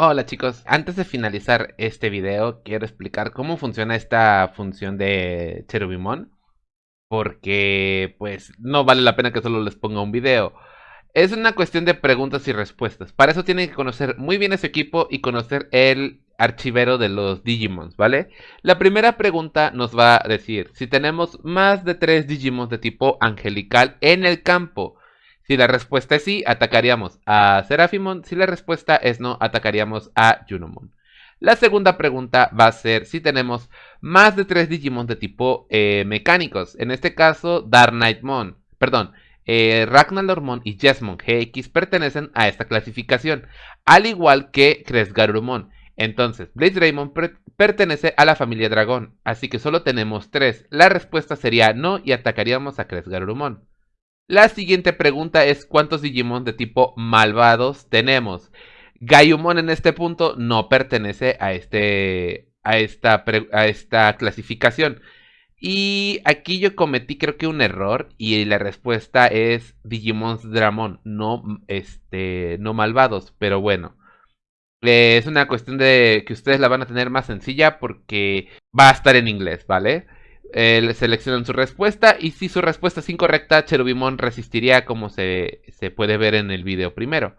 Hola chicos, antes de finalizar este video quiero explicar cómo funciona esta función de Cherubimon porque pues no vale la pena que solo les ponga un video. Es una cuestión de preguntas y respuestas. Para eso tienen que conocer muy bien ese equipo y conocer el archivero de los Digimons, ¿vale? La primera pregunta nos va a decir si tenemos más de tres Digimons de tipo angelical en el campo. Si la respuesta es sí, atacaríamos a Seraphimon. Si la respuesta es no, atacaríamos a Junimon. La segunda pregunta va a ser si tenemos más de tres Digimon de tipo eh, mecánicos. En este caso, Dark Knightmon. Perdón, eh, Ragnarormon y Jesmon GX pertenecen a esta clasificación. Al igual que Kresgarurumon. Entonces, Blaze Raymond pertenece a la familia Dragón. Así que solo tenemos tres. La respuesta sería no y atacaríamos a Kresgarurumon. La siguiente pregunta es ¿cuántos Digimon de tipo malvados tenemos? Gaiumon en este punto no pertenece a, este, a, esta, a esta clasificación. Y aquí yo cometí creo que un error y la respuesta es Digimon Dramon, no, este, no malvados, pero bueno. es una cuestión de que ustedes la van a tener más sencilla porque va a estar en inglés, ¿vale? Eh, seleccionan su respuesta y si su respuesta es incorrecta, Cherubimon resistiría como se, se puede ver en el video primero.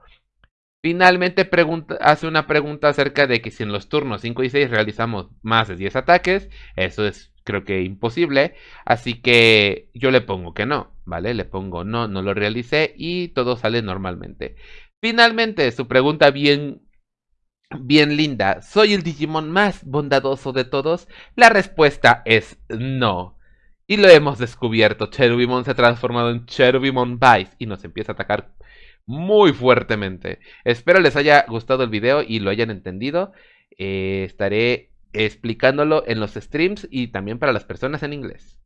Finalmente pregunta, hace una pregunta acerca de que si en los turnos 5 y 6 realizamos más de 10 ataques, eso es creo que imposible, así que yo le pongo que no, ¿vale? Le pongo no, no lo realicé y todo sale normalmente. Finalmente, su pregunta bien Bien linda, ¿soy el Digimon más bondadoso de todos? La respuesta es no. Y lo hemos descubierto, Cherubimon se ha transformado en Cherubimon Vice y nos empieza a atacar muy fuertemente. Espero les haya gustado el video y lo hayan entendido. Eh, estaré explicándolo en los streams y también para las personas en inglés.